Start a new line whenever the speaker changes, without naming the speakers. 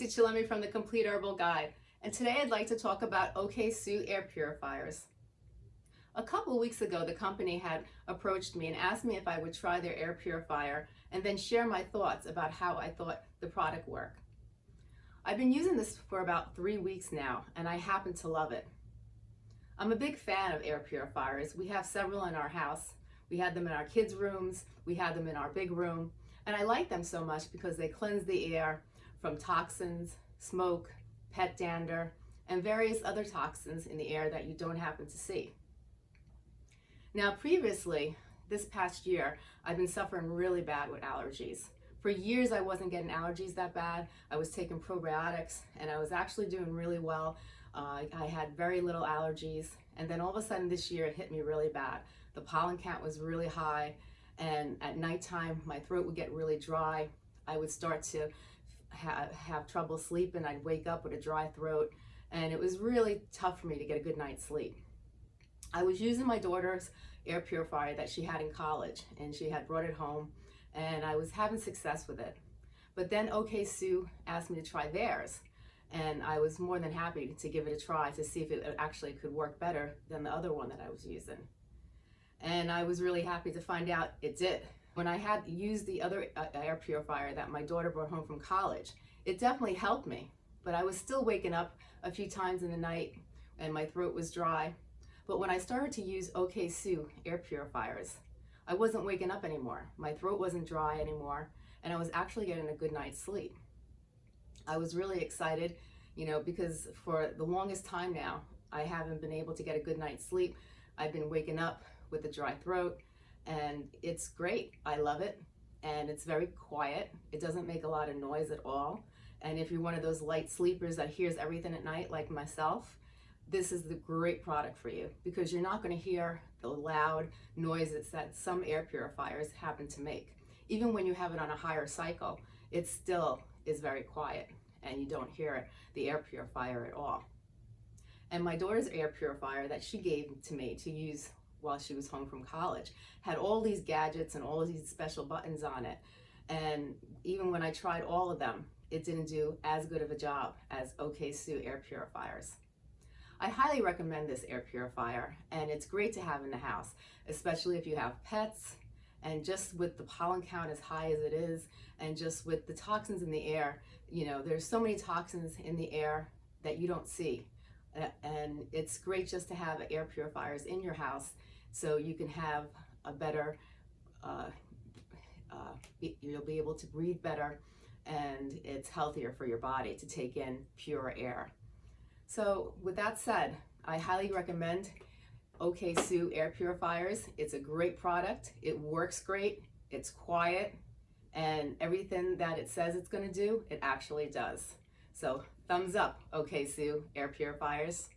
Hillary from the Complete Herbal Guide, and today I'd like to talk about Okaysou air purifiers. A couple weeks ago, the company had approached me and asked me if I would try their air purifier and then share my thoughts about how I thought the product worked. I've been using this for about three weeks now, and I happen to love it. I'm a big fan of air purifiers. We have several in our house. We had them in our kids' rooms, we had them in our big room, and I like them so much because they cleanse the air from toxins, smoke, pet dander, and various other toxins in the air that you don't happen to see. Now previously, this past year, I've been suffering really bad with allergies. For years, I wasn't getting allergies that bad. I was taking probiotics and I was actually doing really well. Uh, I had very little allergies. And then all of a sudden this year, it hit me really bad. The pollen count was really high. And at nighttime, my throat would get really dry. I would start to ha have trouble sleeping. I'd wake up with a dry throat and it was really tough for me to get a good night's sleep. I was using my daughter's air purifier that she had in college and she had brought it home and I was having success with it. But then Okaysou asked me to try theirs and I was more than happy to give it a try to see if it actually could work better than the other one that I was using. And I was really happy to find out it did. When I had used the other uh, air purifier that my daughter brought home from college, it definitely helped me. But I was still waking up a few times in the night and my throat was dry. But when I started to use Okaysou air purifiers, I wasn't waking up anymore. My throat wasn't dry anymore, and I was actually getting a good night's sleep. I was really excited, you know, because for the longest time now, I haven't been able to get a good night's sleep. I've been waking up with a dry throat, and it's great. I love it and it's very quiet. It doesn't make a lot of noise at all. And if you're one of those light sleepers that hears everything at night like myself, this is the great product for you because you're not going to hear the loud noises that some air purifiers happen to make. Even when you have it on a higher cycle, it still is very quiet and you don't hear the air purifier at all. And my daughter's air purifier that she gave to me to use while she was home from college. Had all these gadgets and all these special buttons on it. And even when I tried all of them, it didn't do as good of a job as Okaysou air purifiers. I highly recommend this air purifier and it's great to have in the house, especially if you have pets and just with the pollen count as high as it is and just with the toxins in the air, you know, there's so many toxins in the air that you don't see. And it's great just to have air purifiers in your house so you can have a better, uh, uh, you'll be able to breathe better and it's healthier for your body to take in pure air. So with that said, I highly recommend Okaysou air purifiers. It's a great product. It works great. It's quiet and everything that it says it's going to do, it actually does. So thumbs up, Okaysou air purifiers.